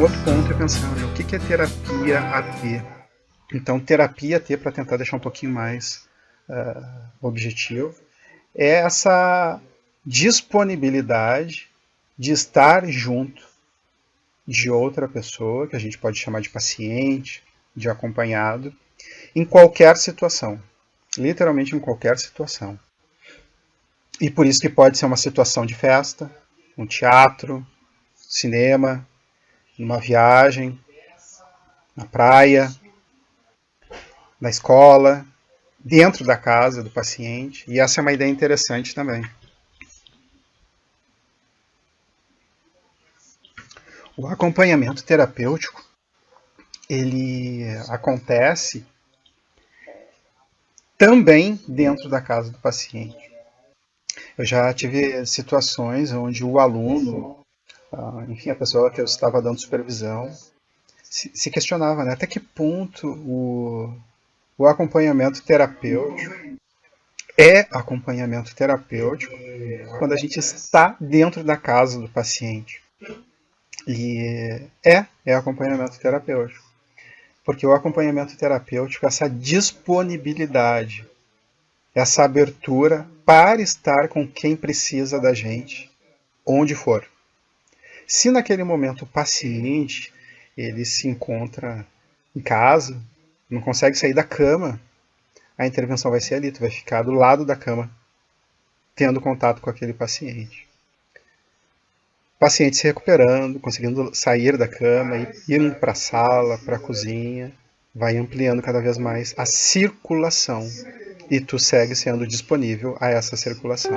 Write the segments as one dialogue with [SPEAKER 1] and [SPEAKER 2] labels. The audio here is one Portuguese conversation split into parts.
[SPEAKER 1] Outro ponto é pensar o que é terapia AT. Então, terapia AT, para tentar deixar um pouquinho mais uh, objetivo, é essa disponibilidade de estar junto de outra pessoa, que a gente pode chamar de paciente, de acompanhado, em qualquer situação. Literalmente em qualquer situação. E por isso que pode ser uma situação de festa, um teatro, cinema, numa viagem, na praia, na escola, dentro da casa do paciente. E essa é uma ideia interessante também. O acompanhamento terapêutico, ele acontece também dentro da casa do paciente. Eu já tive situações onde o aluno enfim, a pessoa que eu estava dando supervisão, se, se questionava né, até que ponto o, o acompanhamento terapêutico é acompanhamento terapêutico quando a gente está dentro da casa do paciente. E é, é acompanhamento terapêutico. Porque o acompanhamento terapêutico, essa disponibilidade, essa abertura para estar com quem precisa da gente, onde for. Se naquele momento o paciente ele se encontra em casa, não consegue sair da cama, a intervenção vai ser ali, tu vai ficar do lado da cama, tendo contato com aquele paciente. O paciente se recuperando, conseguindo sair da cama, indo para a sala, para a cozinha, vai ampliando cada vez mais a circulação e tu segue sendo disponível a essa circulação.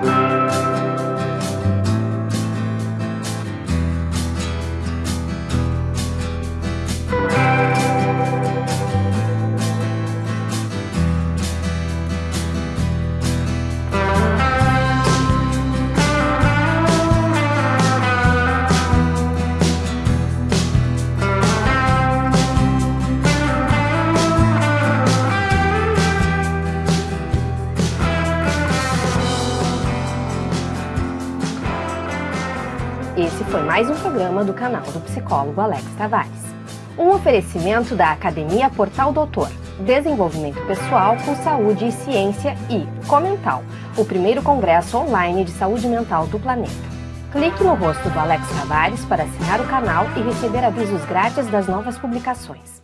[SPEAKER 2] Esse foi mais um programa do canal do psicólogo Alex Tavares. Um oferecimento da Academia Portal Doutor, Desenvolvimento Pessoal com Saúde e Ciência e Comental, o primeiro congresso online de saúde mental do planeta. Clique no rosto do Alex Tavares para assinar o canal e receber avisos grátis das novas publicações.